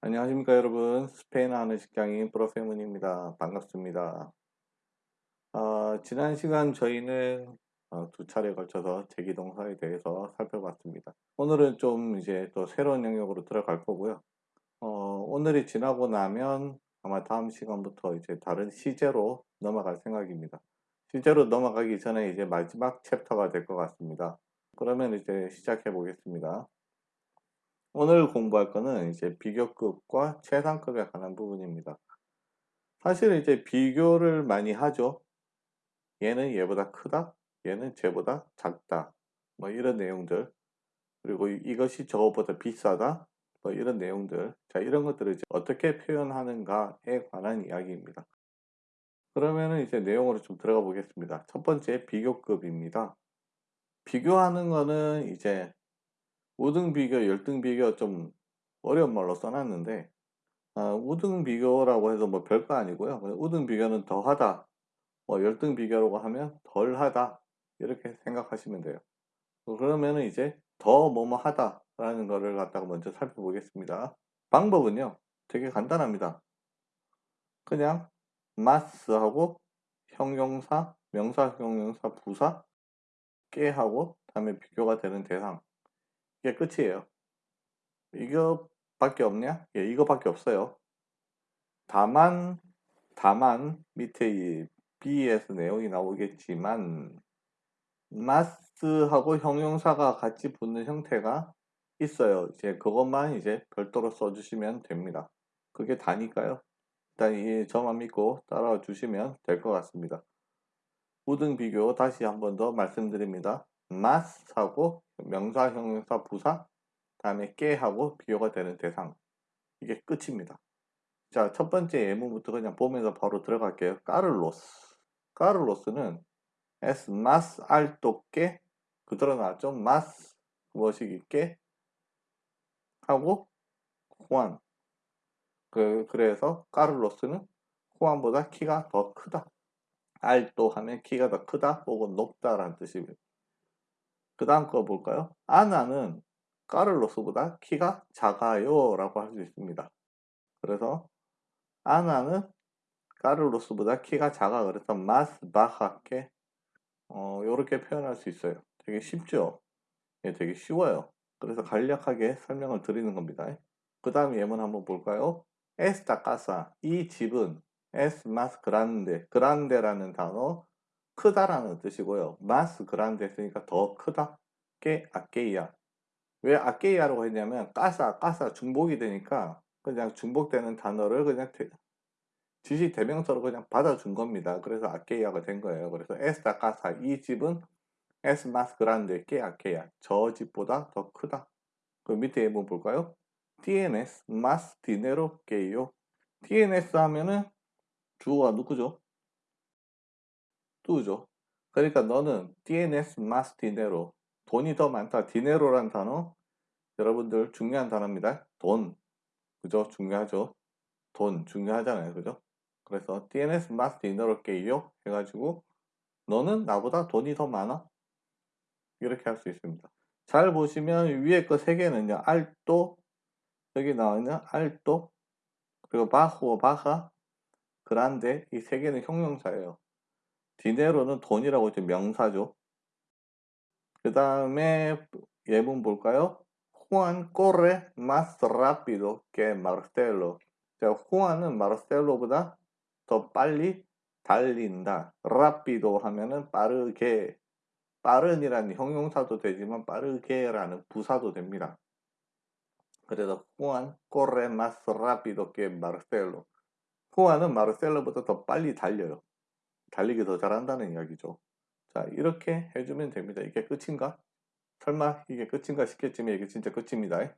안녕하십니까 여러분. 스페인 식당인 프로페문입니다. 반갑습니다. 어, 지난 시간 저희는 어, 두 차례 걸쳐서 제기동사에 대해서 살펴봤습니다. 오늘은 좀 이제 또 새로운 영역으로 들어갈 거고요. 어, 오늘이 지나고 나면 아마 다음 시간부터 이제 다른 시제로 넘어갈 생각입니다. 시제로 넘어가기 전에 이제 마지막 챕터가 될 것 같습니다. 그러면 이제 시작해 보겠습니다 오늘 공부할 거는 이제 비교급과 최상급에 관한 부분입니다. 사실 이제 비교를 많이 하죠. 얘는 얘보다 크다, 얘는 쟤보다 작다, 뭐 이런 내용들. 그리고 이것이 저것보다 비싸다, 뭐 이런 내용들. 자, 이런 것들을 이제 어떻게 표현하는가에 관한 이야기입니다. 그러면은 이제 내용으로 좀 들어가 보겠습니다. 첫 번째 비교급입니다. 비교하는 거는 이제 5등 비교, 열등 비교 좀 어려운 말로 써놨는데 아, 우등 비교라고 해서 뭐 별거 아니고요. 우등 비교는 더하다, 뭐 열등 비교라고 하면 덜하다 이렇게 생각하시면 돼요. 그러면은 이제 더 뭐뭐 하다라는 거를 갖다가 먼저 살펴보겠습니다. 방법은요 되게 간단합니다. 그냥 마스하고 형용사, 명사, 형용사, 부사, 깨하고 다음에 비교가 되는 대상 이게 끝이에요. 이거밖에 없냐? 예, 이거밖에 없어요. 다만 다만 밑에 이 B에서 내용이 나오겠지만 마스하고 형용사가 같이 붙는 형태가 있어요. 이제 그것만 이제 별도로 써주시면 됩니다. 그게 다니까요. 일단 이 저만 믿고 따라와 주시면 될 것 같습니다. 우등 비교 다시 한 번 더 말씀드립니다. más하고 명사, 형용사, 부사 다음에 que하고 비교가 되는 대상 이게 끝입니다. 자, 첫 번째 예문부터 그냥 보면서 바로 들어갈게요. 까를로스. 까를로스는 es más alto que 그대로 나왔죠. más 무엇이 있게 하고 호안. 그, 그래서 까를로스는 호안보다 키가 더 크다. alto 하면 키가 더 크다 혹은 높다라는 뜻입니다. 그 다음 거 볼까요? 아나는 까를로스보다 키가 작아요 라고 할 수 있습니다. 그래서 아나는 까를로스보다 키가 작아 그래서 más baja que 어, 이렇게 표현할 수 있어요. 되게 쉽죠? 예, 되게 쉬워요. 그래서 간략하게 설명을 드리는 겁니다. 그 다음 예문 한번 볼까요? 에스타 카사 이 집은 에스 마스 그란데 그란데라는 단어 크다라는 뜻이고요. 마스 그란데 했으니까 더 크다. 게 아케이야. 왜 아케이야라고 했냐면 까사 까사 중복이 되니까 그냥 중복되는 단어를 그냥 대, 지시 대명사로 그냥 받아준 겁니다. 그래서 아케이야가 된 거예요. 그래서 에스타 까사 이 집은 에스 마스 그란데 게 아케이야. 저 집보다 더 크다. 그 밑에 한번 볼까요? más dinero que yo. tienes 하면은 주어가 누구죠? 뚜죠. 그러니까 너는 tienes más dinero. 돈이 더 많다. 디네로란 단어 여러분들 중요한 단어입니다. 돈. 그죠? 중요하죠. 돈 중요하잖아요. 그죠? 그래서 tienes más dinero que yo 해가지고 너는 나보다 돈이 더 많아. 이렇게 할 수 있습니다. 잘 보시면 위에 거 세 개는요. 알또 여기 나와 있는 알또 그리고 바호 바하 그란데 이세 개는 형용사예요. 디네로는 돈이라고 이제 명사죠. 그 다음에 예문 볼까요? Juan corre más rápido que Marcelo. 자, Juan은 마르셀로보다 더 빨리 달린다. rápido 하면은 빠르게, 빠른이라는 형용사도 되지만 빠르게라는 부사도 됩니다. 그래서 Juan corre más rápido que Marcelo. Juan은 마르셀로보다 더 빨리 달려요. 달리기 더 잘한다는 이야기죠. 자 이렇게 해주면 됩니다. 이게 끝인가? 설마 이게 끝인가 싶겠지만 이게 진짜 끝입니다.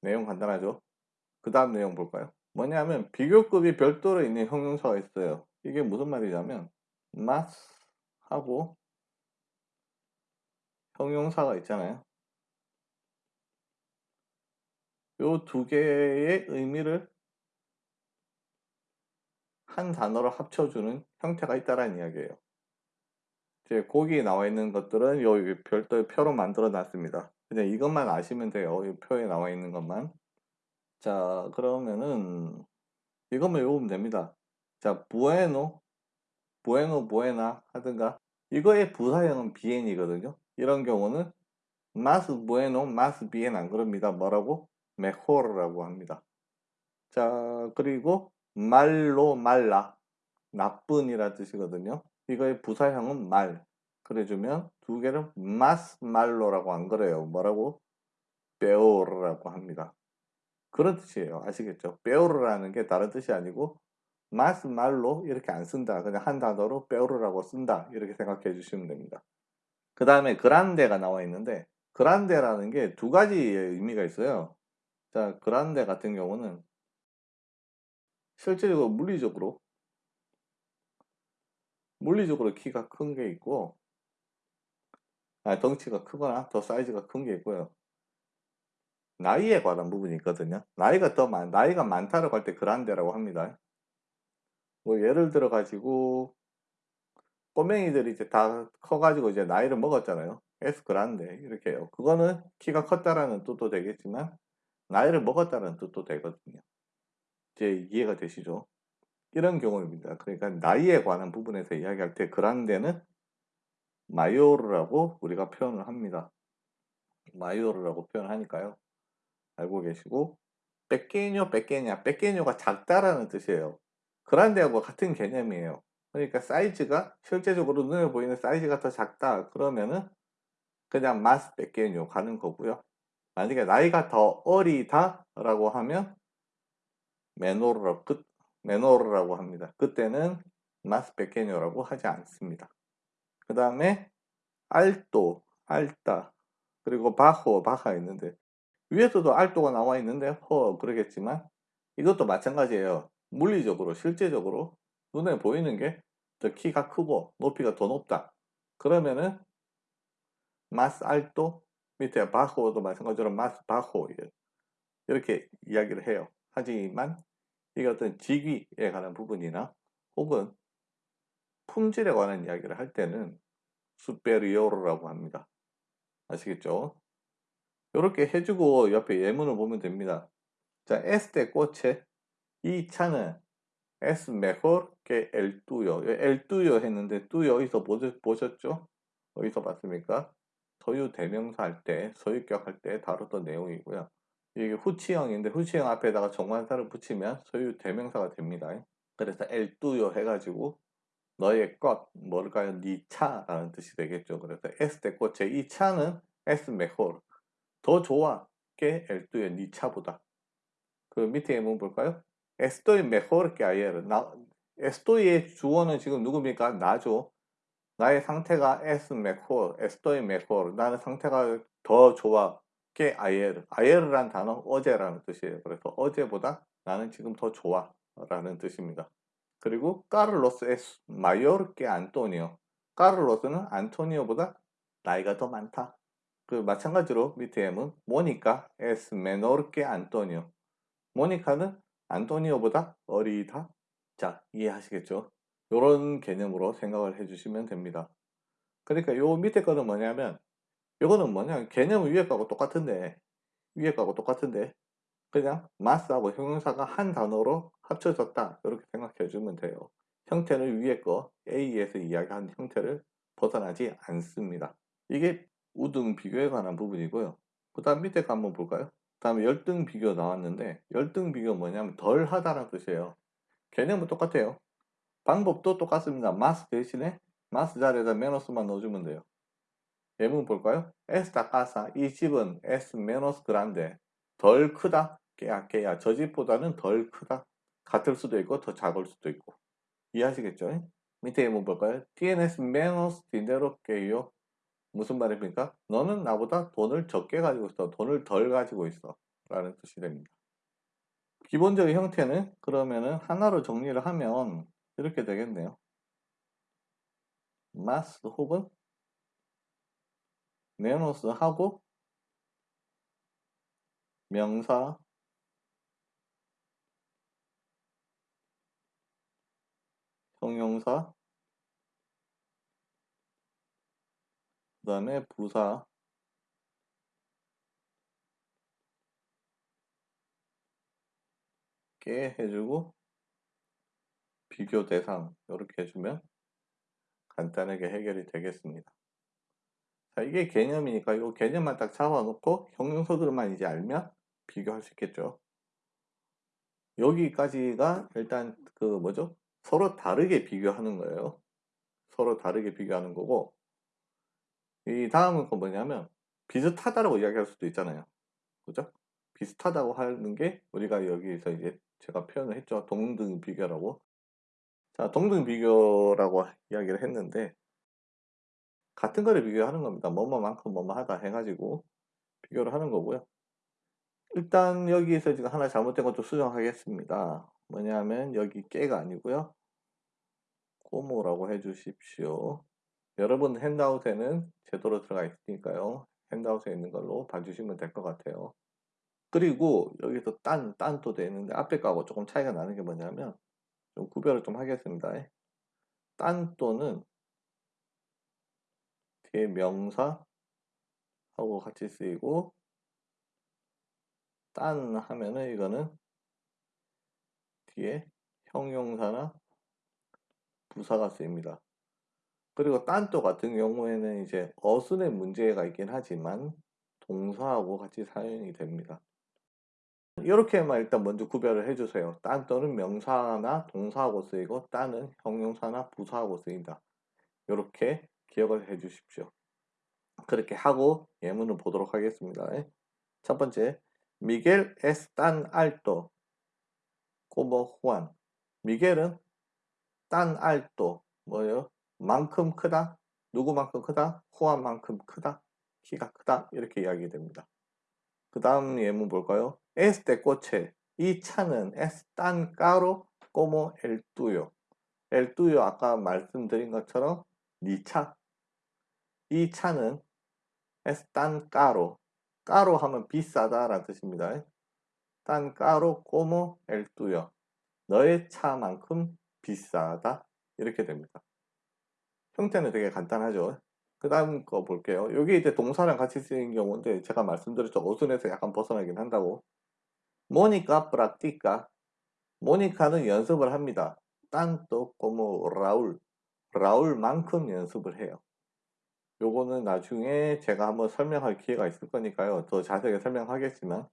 내용 간단하죠? 그 다음 내용 볼까요? 뭐냐면 비교급이 별도로 있는 형용사가 있어요. 이게 무슨 말이냐면 mas 하고 형용사가 있잖아요. 요 두 개의 의미를 한 단어로 합쳐주는 형태가 있다라는 이야기예요. 이제 거기에 나와 있는 것들은 여기 별도의 표로 만들어 놨습니다. 그냥 이것만 아시면 돼요. 이 표에 나와 있는 것만. 자, 그러면은 이것만 외우면 됩니다. 자, 부에노, 부에노, 부에나 하든가 이거의 부사형은 비엔이거든요. 이런 경우는 마스 부에노, 마스 비엔 안 그럽니다. 뭐라고? 메호르라고 합니다. 자, 그리고 말로 말라 나쁜이라 뜻이거든요. 이거의 부사형은 말. 그래주면 두 개를 마스 말로라고 안 그래요. 뭐라고? 베오르라고 합니다. 그런 뜻이에요. 아시겠죠? 베오르라는 게 다른 뜻이 아니고 마스 말로 이렇게 안 쓴다. 그냥 한 단어로 베오르라고 쓴다. 이렇게 생각해 주시면 됩니다. 그 다음에 그란데가 나와 있는데 그란데라는 게 두 가지의 의미가 있어요. 자, 그란데 같은 경우는 실제적으로 물리적으로 물리적으로 키가 큰 게 있고 아, 덩치가 크거나 더 사이즈가 큰 게 있고요. 나이에 관한 부분이 있거든요. 나이가 더 많, 나이가 많다라고 할 때 그란데라고 합니다. 뭐 예를 들어 가지고 꼬맹이들이 이제 다 커가지고 이제 나이를 먹었잖아요. 에스 그란데 이렇게 해요. 그거는 키가 컸다라는 뜻도 되겠지만 나이를 먹었다는 뜻도 되거든요. 이제 이해가 되시죠? 이런 경우입니다. 그러니까 나이에 관한 부분에서 이야기할 때 그란데는 마요르라고 우리가 표현을 합니다. 마요르라고 표현하니까요. 알고 계시고 빼끼뇨 빼끼냐 빼끼뇨가 작다라는 뜻이에요. 그란데하고 같은 개념이에요. 그러니까 사이즈가 실제적으로 눈에 보이는 사이즈가 더 작다 그러면은 그냥 마스 빼끼뇨 가는 거고요. 만약에 나이가 더 어리다 라고 하면 메노르라고 그, 메노르라고 합니다. 그때는 마스 빼끼뇨라고 하지 않습니다. 그 다음에 알또, 알따, 그리고 바호, 바가 있는데 위에서도 알또가 나와 있는데 허 그러겠지만 이것도 마찬가지예요. 물리적으로 실제적으로 눈에 보이는 게 더 키가 크고 높이가 더 높다. 그러면은 마스 알또 밑에 바호도 마찬가지로 마스 바호 이렇게 이야기를 해요. 하지만 이게 어떤 직위에 관한 부분이나 혹은 품질에 관한 이야기를 할 때는 수페리오르라고 합니다. 아시겠죠? 이렇게 해주고 옆에 예문을 보면 됩니다. 자, este coche 이 차는 es mejor que el tuyo. el tuyo 했는데 tuyo 어디서 보셨죠? 어디서 봤습니까? 소유 대명사 할 때, 소유격 할 때 다뤘던 내용이고요. 이게 후치형인데 후치형 앞에다가 정관사를 붙이면 소유 대명사가 됩니다. 그래서 tuyo 해가지고 너의 것, 뭘까요? 네 차라는 뜻이 되겠죠. 그래서 este coche 이 차는 es mejor 더 좋아 que el tuyo 네 차보다. 그 밑에 예문 볼까요? estoy mejor que ayer. 나, estoy의 주어는 지금 누굽니까? 나죠. 나의 상태가 es mejor, estoy mejor. 나는 상태가 더 좋아 que ayer. ayer란 단어 어제라는 뜻이에요. 그래서 어제보다 나는 지금 더 좋아 라는 뜻입니다. 그리고 까를로스 es mayor que Antonio. 까를로스는 안토니오보다 나이가 더 많다. 그 마찬가지로 밑에 예문 모니카 es menor que Antonio. 모니카는 안토니오보다 어리다. 자, 이해하시겠죠? 이런 개념으로 생각을 해주시면 됩니다. 그러니까 요 밑에 거는 뭐냐면 이거는 뭐냐 개념은 위에 거하고 똑같은데 위에 거하고 똑같은데 그냥 마스하고 형용사가 한 단어로 합쳐졌다 이렇게 생각해 주면 돼요. 형태는 위에 거 A에서 이야기한 형태를 벗어나지 않습니다. 이게 우등 비교에 관한 부분이고요. 그 다음 밑에 거 한번 볼까요? 다음에 열등 비교 나왔는데 열등 비교 뭐냐면 덜 하다라는 뜻이에요. 개념은 똑같아요. 방법도 똑같습니다. 마스 대신에 마스 자리에다 메노스만 넣어주면 돼요. 예문 볼까요? esta casa 이 집은 es menos grande 덜 크다 깨야 깨야 저 집보다는 덜 크다 같을 수도 있고 더 작을 수도 있고 이해하시겠죠? 밑에 예문 볼까요? tienes menos dinero que yo 무슨 말입니까? 너는 나보다 돈을 적게 가지고 있어. 돈을 덜 가지고 있어. 라는 뜻이 됩니다. 기본적인 형태는 그러면은 하나로 정리를 하면 이렇게 되겠네요. 마스 혹은 메노스 하고 명사 형용사 그 다음에 부사 이렇게 해주고 비교 대상 이렇게 해주면 간단하게 해결이 되겠습니다. 자, 이게 개념이니까 이 개념만 딱 잡아놓고 형용사들만 이제 알면 비교할 수 있겠죠. 여기까지가 일단 그 뭐죠? 서로 다르게 비교하는 거예요. 서로 다르게 비교하는 거고 이 다음은 거 뭐냐면 비슷하다라고 이야기할 수도 있잖아요. 그죠? 비슷하다고 하는 게 우리가 여기서 이제 제가 표현을 했죠. 동등 비교라고. 자, 동등 비교라고 이야기를 했는데 같은 거를 비교하는 겁니다. 뭐뭐만큼 뭐뭐하다 해가지고 비교를 하는 거고요. 일단 여기에서 지금 하나 잘못된 것도 수정하겠습니다. 뭐냐면 여기 깨가 아니고요. 꼬모라고 해주십시오. 여러분 핸드아웃에는 제대로 들어가 있으니까요. 핸드아웃에 있는 걸로 봐주시면 될 것 같아요. 그리고 여기서 딴, 딴도 돼 있는데 앞에 거하고 조금 차이가 나는 게 뭐냐면 좀 구별을 좀 하겠습니다. 딴 또는 뒤에 명사 하고 같이 쓰이고 딴 하면은 이거는 뒤에 형용사나 부사가 쓰입니다. 그리고 딴또 같은 경우에는 이제 어순의 문제가 있긴 하지만 동사하고 같이 사용이 됩니다. 이렇게만 일단 먼저 구별을 해주세요. 딴 또는 명사나 동사하고 쓰이고 딴은 형용사나 부사하고 쓰인다. 이렇게 기억을 해 주십시오. 그렇게 하고 예문을 보도록 하겠습니다. 첫 번째, 미겔 tan alto como Juan. 미겔은 tan alto 뭐예요? 만큼 크다? 누구만큼 크다? 후안만큼 크다? 키가 크다? 이렇게 이야기 됩니다. 그 다음 예문 볼까요? este coche 이 차는 como el tuyo. el tuyo 아까 말씀드린 것처럼 네 차. 이 차는 es tan caro. caro 하면 비싸다 라는 뜻입니다. tan caro como el tuyo. 너의 차만큼 비싸다. 이렇게 됩니다. 형태는 되게 간단하죠. 그 다음 거 볼게요. 여기 이제 동사랑 같이 쓰인 경우인데 제가 말씀드렸죠. 어순에서 약간 벗어나긴 한다고. 모니카 프라티카 모니카는 연습을 합니다. 딴또 como 라울 라울만큼 연습을 해요. 요거는 나중에 제가 한번 설명할 기회가 있을 거니까요. 더 자세하게 설명하겠지만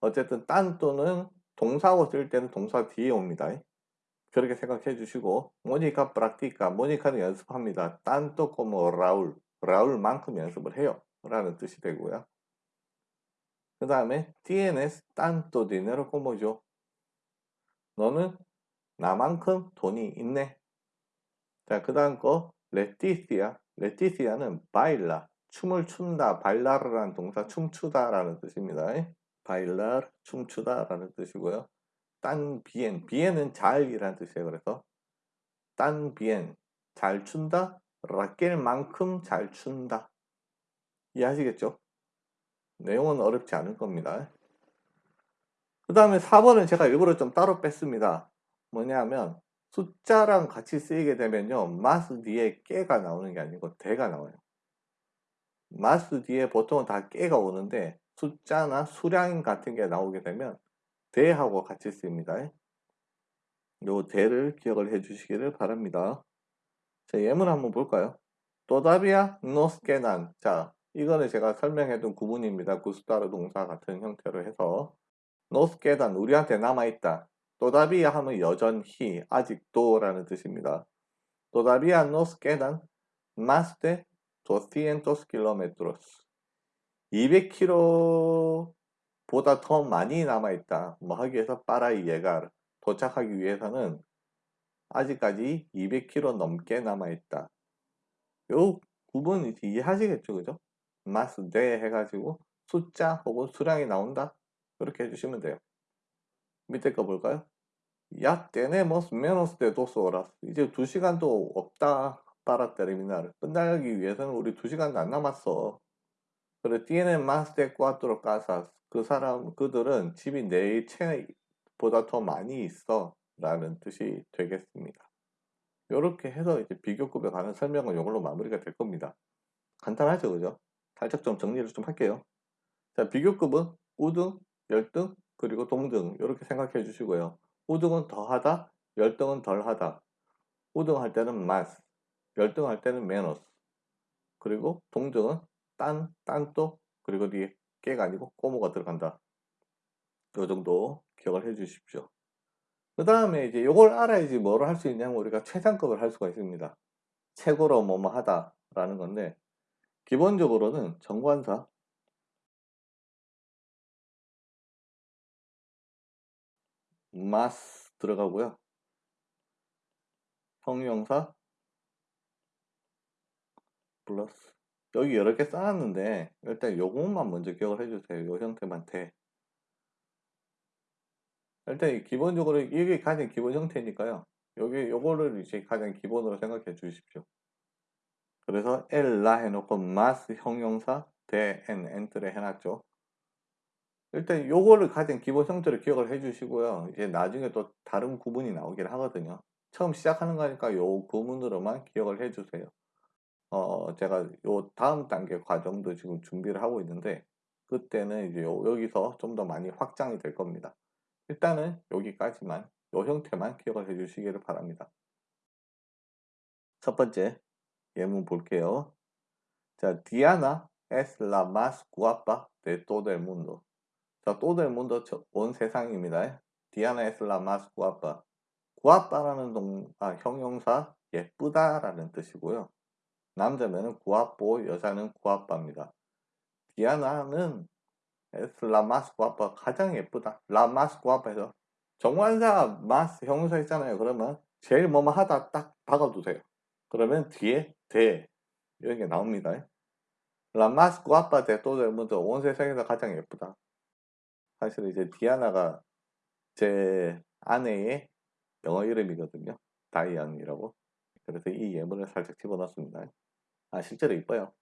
어쨌든 딴 또는 동사고 쓸 때는 동사 뒤에 옵니다. 그렇게 생각해 주시고 모니카 프라티카 모니카는 연습합니다. 딴또 como 라울 라울만큼 연습을 해요. 라는 뜻이 되고요. 그 다음에 tanto dinero como yo. 너는 나만큼 돈이 있네. 자, 그 다음 거 레티시아. 레티시아는 바일라. 춤을 춘다. 발라르라는 동사 춤추다 라는 뜻입니다. 바일라 춤추다 라는 뜻이고요. 딴 비엔. 비엔은 잘이라는 뜻이에요. 그래서 딴 비엔. 잘 춘다. 라켈만큼 잘 춘다. 이해하시겠죠? 내용은 어렵지 않을 겁니다. 그 다음에 4번은 제가 일부러 좀 따로 뺐습니다. 뭐냐면 숫자랑 같이 쓰이게 되면요. 마스 뒤에 깨가 나오는 게 아니고 대가 나와요. 마스 뒤에 보통은 다 깨가 오는데 숫자나 수량 같은 게 나오게 되면 대하고 같이 쓰입니다. 요 대를 기억을 해 주시기를 바랍니다. 자, 예문 한번 볼까요? 또다비아 노스케난. 자, 이거는 제가 설명해둔 구문입니다. 구스타르 동사 같은 형태로 해서 노스케단 우리한테 남아있다. 또다비아 하면 여전히 아직도 라는 뜻입니다. Todavía nos quedan más de 200 kilómetros. 200km보다 더 많이 남아있다. 뭐 하기 위해서 para llegar. 도착하기 위해서는 아직까지 200km 넘게 남아있다. 요 구분 이해하시겠죠? 그죠? 마스 네 해가지고 숫자 혹은 수량이 나온다. 그렇게 해주시면 돼요. 밑에 거 볼까요? 야 tenemos menos de dos horas. 이제 2시간도 없다. para terminar. 끝나기 위해서는 우리 2시간도 안 남았어. 그래 tienen más de cuatro casas. 그 사람 그들은 집이 네 채보다 더 많이 있어. 라는 뜻이 되겠습니다. 이렇게 해서 이제 비교급에 관한 설명은 이걸로 마무리가 될 겁니다. 간단하죠, 그죠? 살짝 좀 정리를 좀 할게요. 자, 비교급은 우등, 열등, 그리고 동등 이렇게 생각해 주시고요. 우등은 더하다, 열등은 덜하다. 우등할 때는 más, 열등할 때는 menos. 그리고 동등은 딴, 딴또, 그리고 뒤에 깨가 아니고 꼬모가 들어간다. 요 정도 기억을 해 주십시오. 그 다음에 이제 요걸 알아야지 뭐를 할 수 있냐면 우리가 최상급을 할 수가 있습니다. 최고로 뭐뭐 하다 라는 건데 기본적으로는 정관사 마스 들어가고요. 형용사 플러스 여기 여러 개 쌓았는데 일단 요것만 먼저 기억을 해주세요. 요 형태만 돼. 일단 기본적으로 이게 가장 기본 형태니까요. 여기 요거를 이제 가장 기본으로 생각해 주십시오. 그래서 엘라 해놓고 마스 형용사 대엔 엔트를 해놨죠. 일단 요거를 가장 기본 형태로 기억을 해 주시고요. 이제 나중에 또 다른 구문이 나오긴 하거든요. 처음 시작하는 거니까 요 구문으로만 기억을 해 주세요. 어, 제가 요 다음 단계 과정도 지금 준비를 하고 있는데 그때는 이제 요, 여기서 좀 더 많이 확장이 될 겁니다. 일단은 여기까지만 요 형태만 기억을 해 주시기를 바랍니다. 첫 번째 예문 볼게요. 자, la más guapa de todo el mundo. 자, todo 온 세상입니다. Es la más guapa. guapa라는 동, 아, 형용사 예쁘다라는 뜻이고요. 남자면은 guapo, 여자는 guapa입니다. 디아나는 la más guapa, 가장 예쁘다. la más guapa에서 정관사 más 형용사 있잖아요. 그러면 제일 뭐뭐 하다 딱 박아두세요. 그러면 뒤에 대 이런 게 나옵니다. Guapa de todo el mundo 온 세상에서 가장 예쁘다. 사실 이제 디아나가 제 아내의 영어 이름이거든요. 다이안이라고. 그래서 이 예문을 살짝 집어넣습니다. 아 실제로 이뻐요.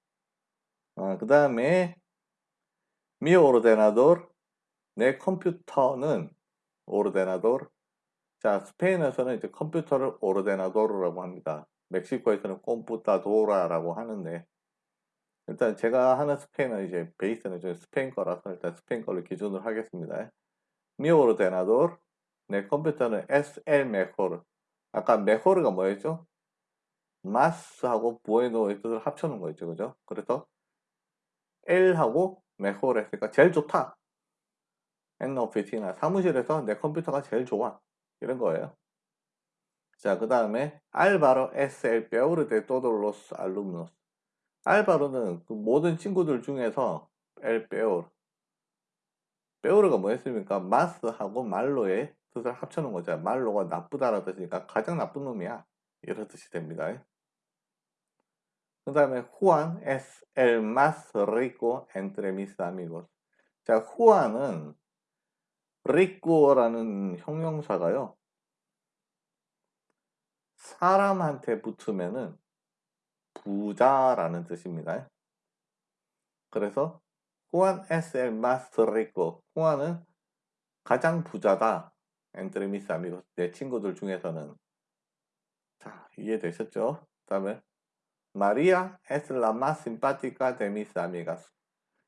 아, 그 다음에 mi ordenador 내 컴퓨터는 ordenador 자 스페인에서는 이제 컴퓨터를 ordenador라고 합니다. 멕시코에서는 꼼푸타도라라고 하는데 일단 제가 하는 스페인은 이제 베이스는 좀 스페인 거라서 일단 스페인 걸로 기준으로 하겠습니다. mi ordenador 내 컴퓨터는 SL 메코르 아까 메코르가 뭐였죠? 마스하고 부에노의 뜻을 합쳐놓은 거였죠 그죠? 그래서 L하고 메코르 했으니까 제일 좋다 oficina 사무실에서 내 컴퓨터가 제일 좋아 이런 거예요 자 그 다음에 알바로 peor de todos los alumnos 알바로는 그 모든 친구들 중에서 el peor peor가 뭐였습니까? 마스하고 말로의 뜻을 합쳐놓은 거죠. 말로가 나쁘다라는 뜻이니까 가장 나쁜 놈이야. 이런 뜻이 됩니다. 그 다음에 후안 es el más rico entre mis amigos. 자, 후안은 rico라는 형용사가요. 사람한테 붙으면은 부자라는 뜻입니다. 그래서 후안 es el más rico. 후안은 가장 부자다. entre mis amigos, 내 친구들 중에서는 자 이해되셨죠? 그 다음에 마리아 es la más simpática de mis amigas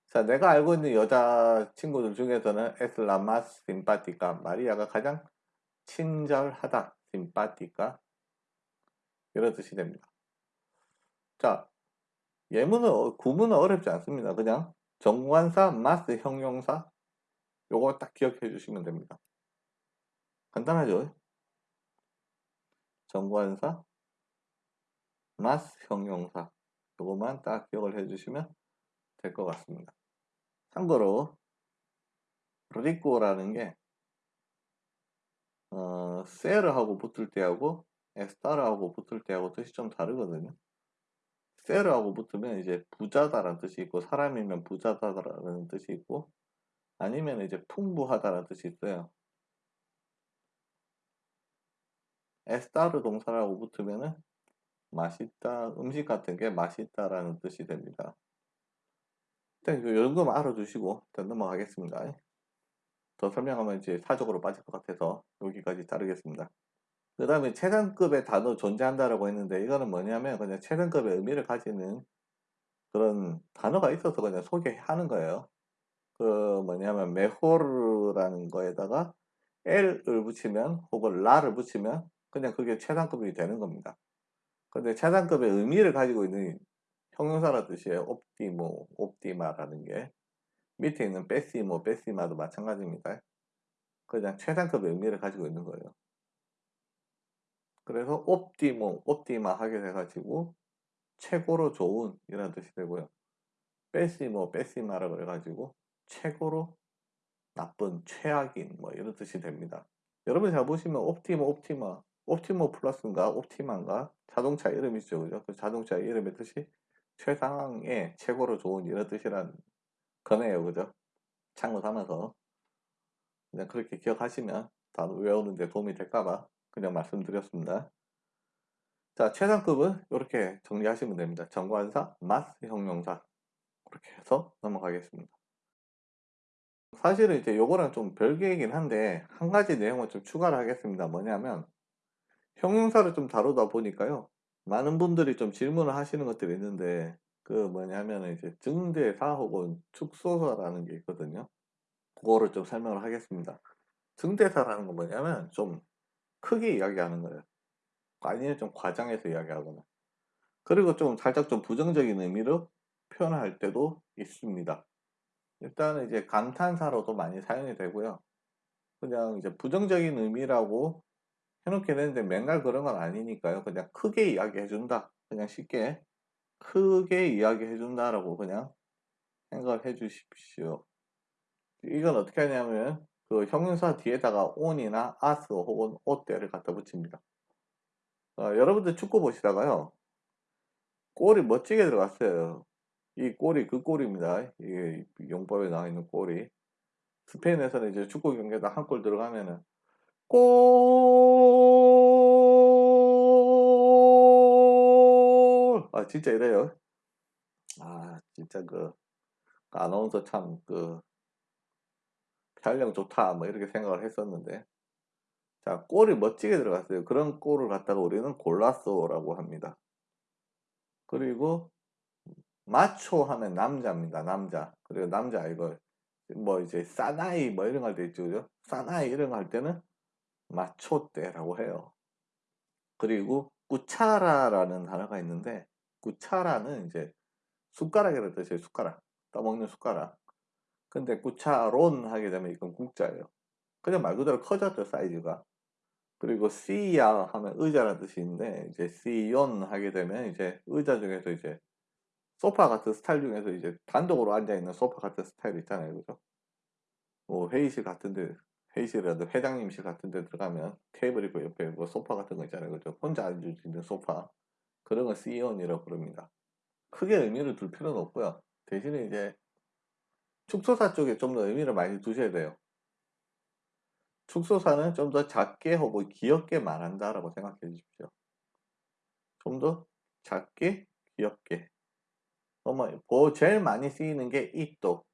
자 내가 알고 있는 여자 친구들 중에서는 es la más simpática 마리아가 가장 친절하다 simpática 이런 뜻이 됩니다 자 예문은 구문은 어렵지 않습니다 그냥 정관사 마스 형용사 요거 딱 기억해 주시면 됩니다 간단하죠? 정관사, 마스 형용사 이것만 딱 기억을 해 주시면 될 것 같습니다. 참고로 리코라는 게 어, 세르하고 붙을 때하고 에스타르하고 붙을 때하고 뜻이 좀 다르거든요. 세르하고 붙으면 이제 부자다라는 뜻이 있고 사람이면 부자다라는 뜻이 있고 아니면 이제 풍부하다라는 뜻이 있어요. 에스타르 동사라고 붙으면은 맛있다, 음식 같은 게 맛있다라는 뜻이 됩니다. 일단 이런 거만 알아두시고 일단 넘어가겠습니다. 더 설명하면 이제 사적으로 빠질 것 같아서 여기까지 자르겠습니다. 그 다음에 최상급의 단어 존재한다라고 했는데 이거는 뭐냐면 그냥 최상급의 의미를 가지는 그런 단어가 있어서 그냥 소개하는 거예요. 그 뭐냐면 메호르라는 거에다가 L을 붙이면 혹은 라를 붙이면 그냥 그게 최상급이 되는 겁니다. 근데 최상급의 의미를 가지고 있는 형용사라 뜻이에요. 옵티모, 옵티마라는 게. 밑에 있는 베시모, 베시마도 마찬가지입니다. 그냥 최상급의 의미를 가지고 있는 거예요. 그래서 옵티모, 옵티마 하게 돼가지고 최고로 좋은 이라는 뜻이 되고요. 베시모, 베시마라 그래가지고 최고로 나쁜, 최악인 뭐 이런 뜻이 됩니다. 여러분 잘 보시면 옵티모, 옵티마, 옵티모 플러스인가 옵티마인가 자동차 이름이죠. 그죠? 그 자동차 이름의 뜻이 최상의 최고로 좋은 이런 뜻이란 거네요. 그죠? 참고 삼아서 그냥 그렇게 기억하시면 다 외우는데 도움이 될까봐 그냥 말씀드렸습니다. 자, 최상급은 이렇게 정리하시면 됩니다. 정관사, 마스 형용사 그렇게 해서 넘어가겠습니다. 사실은 이제 요거랑 좀 별개이긴 한데 한 가지 내용을 좀 추가를 하겠습니다. 뭐냐면 형용사를 좀 다루다 보니까요. 많은 분들이 좀 질문을 하시는 것들이 있는데 그 뭐냐면 이제 증대사 혹은 축소사라는 게 있거든요. 그거를 좀 설명을 하겠습니다. 증대사라는 건 뭐냐면 좀 크게 이야기하는 거예요. 아니면 좀 과장해서 이야기하거나. 그리고 좀 살짝 좀 부정적인 의미로 표현할 때도 있습니다. 일단은 이제 감탄사로도 많이 사용이 되고요. 그냥 이제 부정적인 의미라고 해놓게 되는데 맨날 그런 건 아니니까요. 그냥 크게 이야기해준다. 그냥 쉽게 크게 이야기해준다라고 그냥 생각을 해주십시오. 이건 어떻게 하냐면 그 형용사 뒤에다가 on이나 as 혹은 ot대를 갖다 붙입니다. 어, 여러분들 축구 보시다가요. 골이 멋지게 들어갔어요. 이 골이 그 골입니다. 이게 용법에 나와 있는 골이. 스페인에서는 이제 축구 경기에다 한 골 들어가면은 골! 아, 진짜 이래요. 아, 진짜 그, 아나운서 참, 그, 촬영 좋다. 뭐 이렇게 생각을 했었는데. 자, 골이 멋지게 들어갔어요. 그런 골을 갖다가 우리는 골라쏘라고 합니다. 그리고, 마초 하면 남자입니다. 남자. 그리고 남자 이거 뭐 이제 사나이 뭐 이런 거 할 때 있죠. 그죠? 사나이 이런 거 할 때는 마초 때라고 해요. 그리고 꾸차라라는 단어가 있는데 꾸차라는 이제 숟가락이라는 뜻이에요. 숟가락. 떠먹는 숟가락. 근데 꾸차론 하게 되면 이건 국자예요. 그냥 말 그대로 커졌죠. 사이즈가. 그리고 씨야 하면 의자라는 뜻이 있는데 이제 씨yon 하게 되면 이제 의자 중에서 이제 소파 같은 스타일 중에서 이제 단독으로 앉아 있는 소파 같은 스타일 있잖아요. 그죠? 뭐 회의실 같은데, 회의실이라도 회장님실 같은데 들어가면 테이블 있고 옆에 뭐 소파 같은 거 있잖아요. 그죠? 혼자 앉을 수 있는 소파. 그런 걸 CEO이라고 부릅니다. 크게 의미를 둘 필요는 없고요. 대신에 이제 축소사 쪽에 좀 더 의미를 많이 두셔야 돼요. 축소사는 좀 더 작게 하고 귀엽게 말한다라고 생각해 주십시오. 좀 더 작게, 귀엽게. 어머, 뭐 제일 많이 쓰이는 게 이또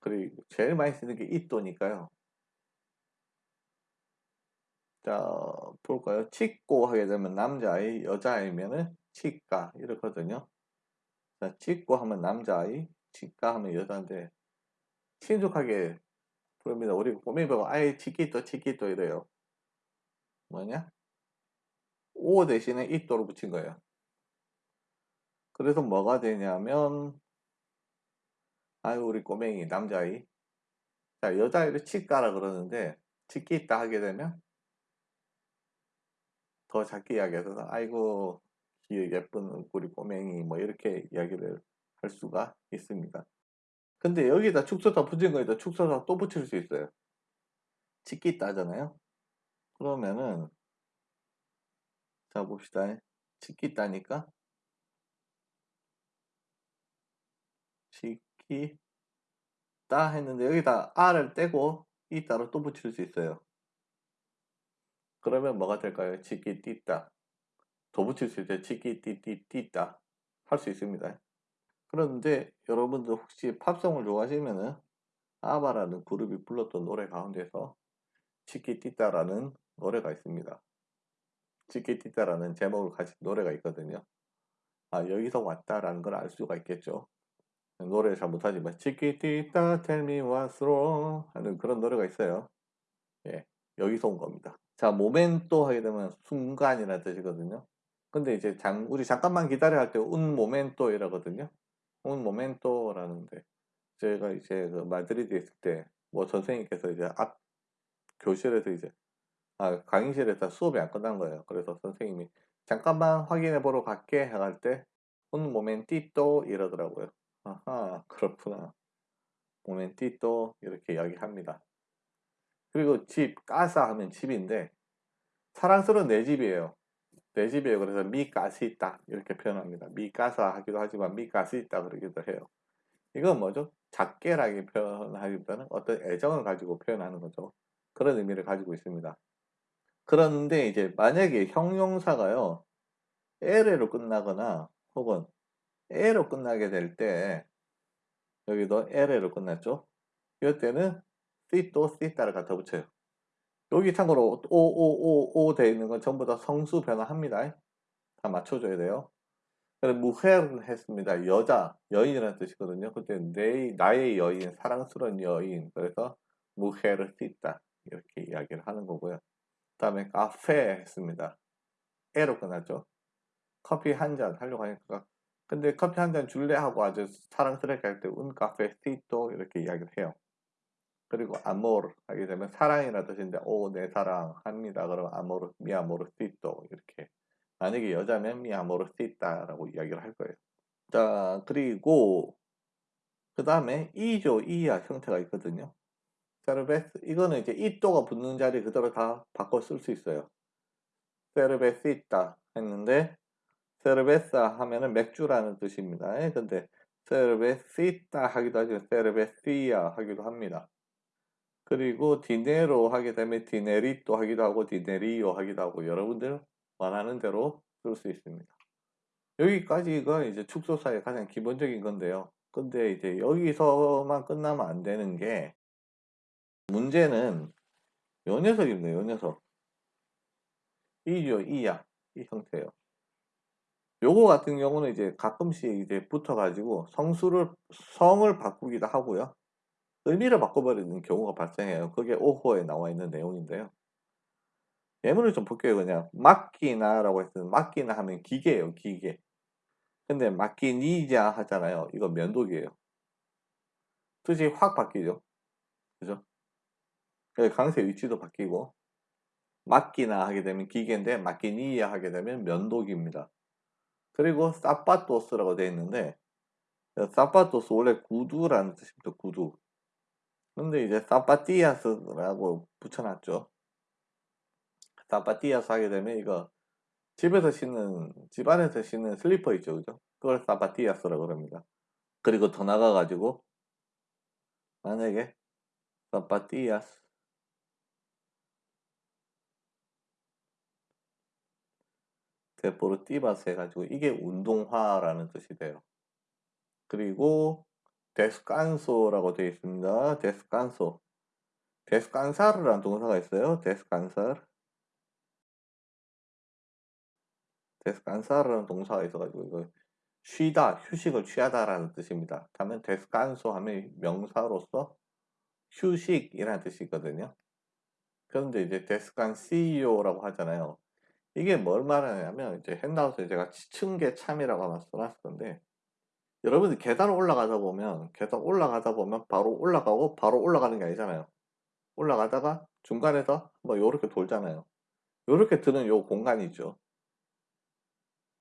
그리고 제일 많이 쓰는 게 이또니까요. 자, 볼까요? 치고 하게 되면 남자아이, 여자아이면은 치과 이렇거든요. 자, 치고 하면 남자아이, 치과 하면 여자인데 친숙하게 부릅니다. 우리 보고 아이 치키또 치키또 이래요. 뭐냐? 오 대신에 이또로 붙인 거예요. 그래서 뭐가 되냐면 아유 우리 꼬맹이 남자아이 자 여자아이를 치까라 그러는데 치기 있다 하게 되면 더 작게 이야기해서 아이고 예쁜 우리 꼬맹이 뭐 이렇게 이야기를 할 수가 있습니다 근데 여기다 축소사 붙인 거에다 축소사 또 붙일 수 있어요 치기 있다 하잖아요 그러면은 자 봅시다 치기 있다니까 지키다 했는데 여기다 R을 떼고 이 따로 또 붙일 수 있어요. 그러면 뭐가 될까요? 지키띠다. 더 붙일 수 있어요. 지키띠띠띠다. 할수 있습니다. 그런데 여러분들 혹시 팝송을 좋아하시면은 아바라는 그룹이 불렀던 노래 가운데서 치키띠따라는 노래가 있습니다. 치키띠따라는 제목을 가진 노래가 있거든요. 아 여기서 왔다라는 걸 알 수가 있겠죠. 노래를 잘 못하지만 치키티타 텔미 왔스로 하는 그런 노래가 있어요. 예, 여기서 온 겁니다. 자, 모멘토 하게 되면 순간이라는 뜻이거든요. 근데 이제 잠, 우리 잠깐만 기다려 할때 un momento 이라거든요. Un momento라는데 제가 이제 그 마드리드에 있을 때 뭐 선생님께서 이제 앞 교실에서 이제 아, 강의실에서 수업이 안 끝난 거예요. 그래서 선생님이 잠깐만 확인해 보러 갈게 할때 un momentito 이러더라고요. 아하, 그렇구나. momentito 이렇게 이야기합니다. 그리고 집, 까사 하면 집인데 사랑스러운 내 집이에요. 내 집이에요. 그래서 미 가시 있다 이렇게 표현합니다. 미 까사 하기도 하지만 미 가시 있다 그러기도 해요. 이건 뭐죠? 작게라게 표현하기보다는 어떤 애정을 가지고 표현하는 거죠. 그런 의미를 가지고 있습니다. 그런데 이제 만약에 형용사가요. 에레로 끝나거나 혹은 에로 끝나게 될 때 여기도 에레로 끝났죠. 이럴 때는 시또 시따를 갖다 붙여요. 여기 참고로 오오오오 돼 있는 건 전부 다 성수 변화합니다. 다 맞춰줘야 돼요. 그래서 무헤를 했습니다. 여자, 여인이라는 뜻이거든요. 그때 내, 나의 여인, 사랑스러운 여인. 그래서 무헤를 씻다. 이렇게 이야기를 하는 거고요. 그 다음에 카페 했습니다. 에로 끝났죠. 커피 한 잔 하려고 하니까 근데 커피 한 잔 줄래 하고 아주 사랑스럽게 할 때 운 카페 시또 이렇게 이야기를 해요. 그리고 아모르 하게 되면 사랑이라 뜻인데 오 내 사랑 합니다. 그러면 아모르 미 아모르 시또 이렇게 만약에 여자면 미 아모르 시다라고 이야기를 할 거예요. 자 그리고 그 다음에 이조 이야 형태가 있거든요. 세르베스 이거는 이제 이또가 붙는 자리 그대로 다 바꿔 쓸 수 있어요. 세르베스 있다 했는데 세르베사 하면은 맥주라는 뜻입니다. 예, 근데 세르베시타 하기도 하죠. 세르베시아 하기도 합니다. 그리고 디네로 하게 되면 디네리또 하기도 하고 디네리오 하기도 하고 여러분들 원하는 대로 쓸 수 있습니다. 여기까지가 이제 축소사의 가장 기본적인 건데요. 근데 이제 여기서만 끝나면 안 되는 게 문제는 요 녀석입니다. 요 녀석. 이죠, 이야. 이 형태예요. 요거 같은 경우는 이제 가끔씩 이제 붙어가지고 성수를, 성을 바꾸기도 하고요. 의미를 바꿔버리는 경우가 발생해요. 그게 5호에 나와 있는 내용인데요. 예문을 좀 볼게요. 그냥 맡기나 라고 했으면 맡기나 하면 기계예요. 기계. 근데 맡기니자 하잖아요. 이거 면도기예요. 뜻이 확 바뀌죠. 그죠? 강세 위치도 바뀌고 맡기나 하게 되면 기계인데 맡기니야 하게 되면 면도기입니다. 그리고 사파토스라고 되어 있는데 사파토스 원래 구두라는 뜻입니다. 구두. 근데 이제 사파티아스라고 붙여놨죠. 사파티아스 하게 되면 이거 집에서 신는 집안에서 신는 슬리퍼 있죠. 그죠? 그걸 사파티아스라고 그럽니다. 그리고 더 나가 가지고 만약에 zapatillas deportivas 해가지고 이게 운동화라는 뜻이 돼요. 그리고 descanso라고 되어 있습니다. descanso. descansar라는 동사가 있어요. descansar. descansar라는 동사가 있어가지고 이거 쉬다, 휴식을 취하다라는 뜻입니다. 다음에 데스칸소 하면 명사로서 휴식이라는 뜻이 있거든요. 그런데 이제 데스칸시오라고 하잖아요. 이게 뭘 말하냐면 이제 핸드아웃에 제가 지층계 참이라고 써놨을 건데 여러분들 계단 올라가다 보면 계단 올라가다 보면 바로 올라가고 바로 올라가는 게 아니잖아요. 올라가다가 중간에서 뭐 요렇게 돌잖아요. 요렇게 드는 요 공간이죠.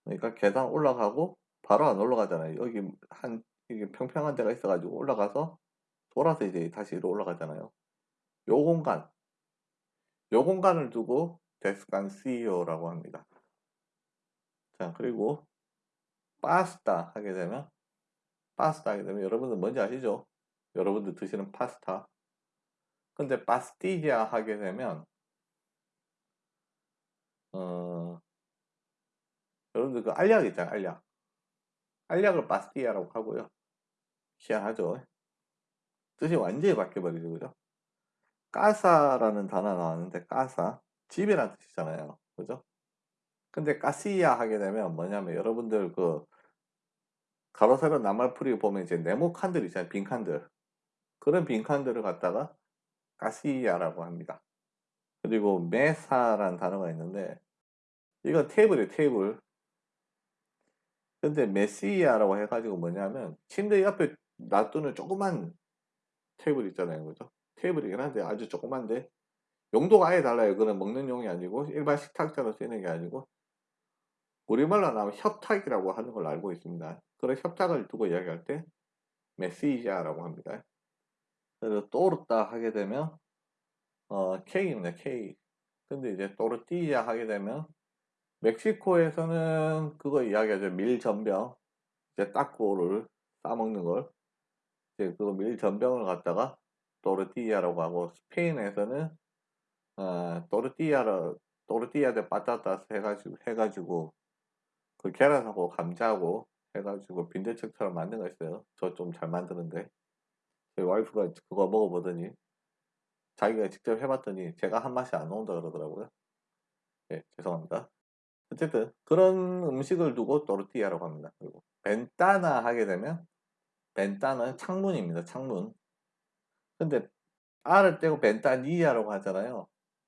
그러니까 계단 올라가고 바로 안 올라가잖아요. 여기 한 이게 평평한 데가 있어 가지고 올라가서 돌아서 이제 다시 올라가잖아요. 요 공간. 요 공간을 두고 데스칸시오라고 합니다. 자, 그리고 파스타 하게 되면 파스타 하게 되면 여러분들 뭔지 아시죠? 여러분들 드시는 파스타. 근데 파스티지아 하게 되면 어 여러분들 그 알약 있잖아요, 알약. 알약을 파스티아라고 하고요. 희한하죠? 뜻이 완전히 바뀌어버리죠, 그죠? 까사라는 단어 나왔는데 까사 집이라는 뜻이잖아요. 그죠? 근데 가시야 하게 되면 뭐냐면 여러분들 그 가로 세로 나말풀이 보면 이제 네모 칸들 있잖아요. 빈 칸들. 그런 빈 칸들을 갖다가 가시야라고 합니다. 그리고 메사라는 단어가 있는데 이건 테이블이에요 테이블 근데 메시아라고 해가지고 뭐냐면 침대 옆에 놔두는 조그만 테이블 있잖아요 그죠 테이블이긴 한데 아주 조그만데 용도가 아예 달라요 그건 먹는 용이 아니고 일반 식탁처럼 쓰이는 게 아니고 우리말로 하면 협탁이라고 하는 걸 알고 있습니다 그런 협탁을 두고 이야기할 때 메시아라고 합니다 그래서 또르다 하게 되면 어 K입니다 K 근데 이제 또르띠야 하게 되면 멕시코에서는 그거 이야기하죠. 밀전병. 이제 따꾸를 싸먹는 걸. 이제 그 밀전병을 갖다가 또르띠아라고 하고 스페인에서는 어, 또르띠아를 또르띠아 데 빠따따스 해가지고 해가지고 그 계란하고 감자하고 해가지고 빈대떡처럼 만든 거 있어요. 저 좀 잘 만드는데 저희 와이프가 그거 먹어보더니 자기가 직접 해봤더니 제가 한 맛이 안 나온다 그러더라고요. 네, 죄송합니다. 어쨌든 그런 음식을 두고 또르띠아라고 합니다. 그리고 벤타나 하게 되면 벤타는 창문입니다. 창문. 근데 R을 떼고 벤타니아라고 하잖아요.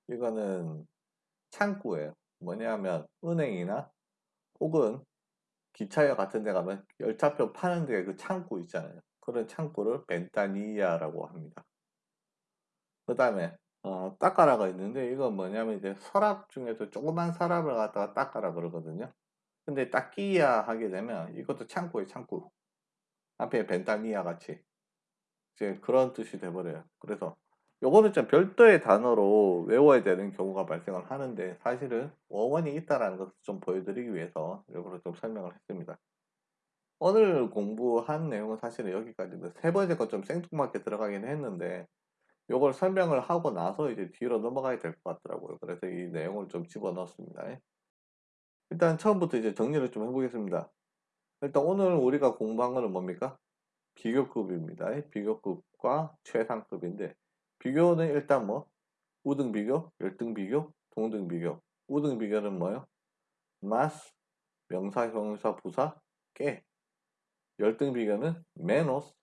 이거는 창구예요. 뭐냐면 은행이나 혹은 기차역 같은 데 가면 열차표 파는 데 그 창구 있잖아요. 그런 창구를 벤타니아라고 합니다. 그 다음에 어, 따까라가 있는데 이건 뭐냐면 이제 서랍 중에서 조그만 서랍을 갖다가 따까라 그러거든요. 근데 따끼야 하게 되면 이것도 창고에 창고. 앞에 벤타니아 같이 이제 그런 뜻이 돼버려요. 그래서 요거는 좀 별도의 단어로 외워야 되는 경우가 발생을 하는데 사실은 어원이 있다라는 것을 좀 보여드리기 위해서 이걸 좀 설명을 했습니다. 오늘 공부한 내용은 사실은 여기까지인데 세 번째 거 좀 생뚱맞게 들어가긴 했는데 요걸 설명을 하고 나서 이제 뒤로 넘어가야 될 것 같더라고요. 그래서 이 내용을 좀 집어 넣었습니다. 일단 처음부터 이제 정리를 좀 해보겠습니다. 일단 오늘 우리가 공부한 거는 뭡니까? 비교급입니다. 비교급과 최상급인데 비교는 일단 뭐 우등 비교, 열등 비교, 동등 비교. 우등 비교는 뭐요? 마스, 명사, 형용사, 부사, 깨. 열등 비교는 메노스,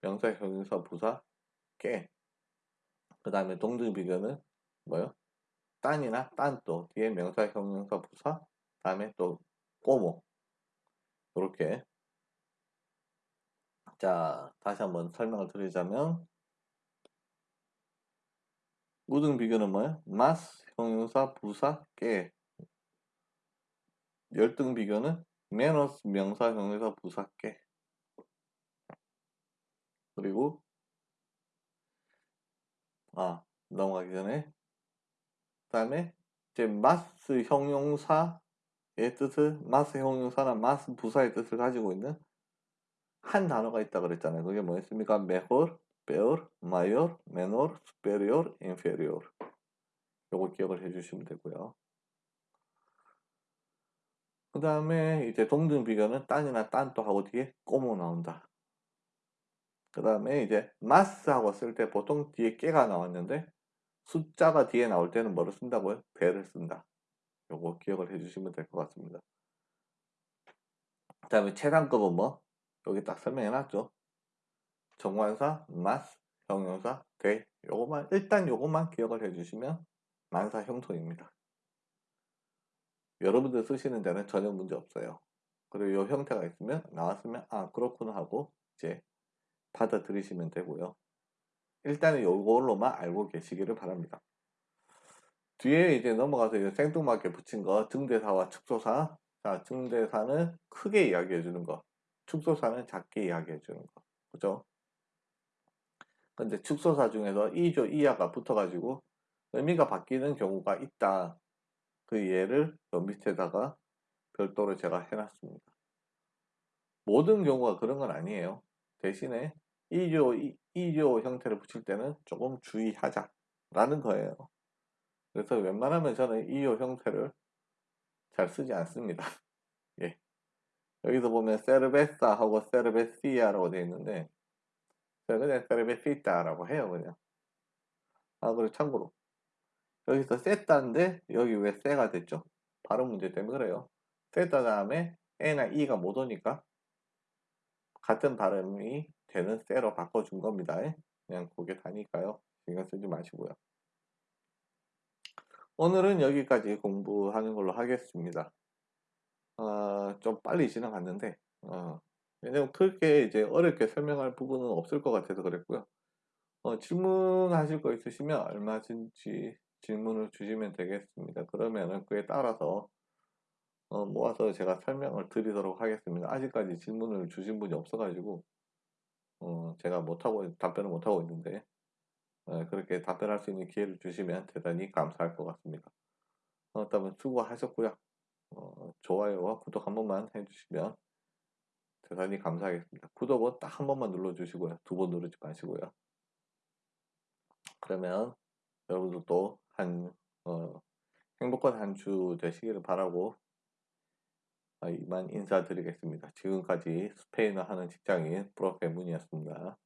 명사, 형용사, 부사, 깨. 그 다음에 동등 비교는 뭐요? 딴이나 딴또 뒤에 명사, 형용사, 부사 다음에 또 꼬모 이렇게 자 다시 한번 설명을 드리자면 우등 비교는 뭐예요? 마스, 형용사, 부사, 깨 열등 비교는 메너스, 명사, 형용사, 부사, 깨 그리고 아 넘어가기 전에 그 다음에 이제 마스 형용사의 뜻을 마스 형용사나 마스 부사의 뜻을 가지고 있는 한 단어가 있다 그랬잖아요. 그게 뭐였습니까? mejor, peor, mayor, menor, superior, inferior. 요거 기억을 해주시면 되고요. 그 다음에 이제 동등 비교는 딴이나 딴 또 하고 뒤에 꼬모 나온다. 그 다음에 이제 마스하고 쓸 때 보통 뒤에 깨가 나왔는데 숫자가 뒤에 나올 때는 뭐를 쓴다고요? 배를 쓴다. 요거 기억을 해주시면 될 것 같습니다. 그 다음에 최상급은 뭐? 여기 딱 설명해 놨죠. 정관사, 마스, 형용사, 대 요거만 일단 요것만 기억을 해주시면 만사 형통입니다. 여러분들 쓰시는 데는 전혀 문제 없어요. 그리고 요 형태가 있으면 나왔으면 아 그렇구나 하고 이제 받아들이시면 되고요. 일단은 이걸로만 알고 계시기를 바랍니다. 뒤에 이제 넘어가서 이제 생뚱맞게 붙인 거 증대사와 축소사 자 증대사는 크게 이야기해 주는 거 축소사는 작게 이야기해 주는 거 그죠? 근데 축소사 중에서 2조 이하가 붙어가지고 의미가 바뀌는 경우가 있다. 그 예를 요 밑에다가 별도로 제가 해놨습니다. 모든 경우가 그런 건 아니에요. 대신에 2조, 2조 형태를 붙일 때는 조금 주의하자 라는 거예요. 그래서 웬만하면 저는 2조 형태를 잘 쓰지 않습니다. 예. 여기서 보면 세르베사 하고 세르베시아라고 되어 있는데 그냥 세르베시타라고 해요 그냥 아 그리고 참고로 여기서 세타인데 여기 왜 세가 됐죠? 발음 문제 때문에 그래요 세타 다음에 E나 E가 못 오니까 같은 발음이 되는 쇠로 바꿔준 겁니다. 그냥 그게 다니까요. 신경 쓰지 마시고요. 오늘은 여기까지 공부하는 걸로 하겠습니다. 어, 좀 빨리 지나갔는데, 어, 왜냐면 그렇게 이제 어렵게 설명할 부분은 없을 것 같아서 그랬고요. 어, 질문하실 거 있으시면 얼마든지 질문을 주시면 되겠습니다. 그러면은 그에 따라서 어, 모아서 제가 설명을 드리도록 하겠습니다. 아직까지 질문을 주신 분이 없어가지고 어, 제가 못하고 답변을 못하고 있는데 어, 그렇게 답변할 수 있는 기회를 주시면 대단히 감사할 것 같습니다. 어, 다음은 수고하셨고요. 어, 좋아요와 구독 한 번만 해주시면 대단히 감사하겠습니다. 구독은 딱 한 번만 눌러주시고요. 두 번 누르지 마시고요. 그러면 여러분들도 한 어, 행복한 한 주 되시기를 바라고 아, 이만 인사드리겠습니다. 지금까지 스페인어 하는 직장인 프로페문이었습니다.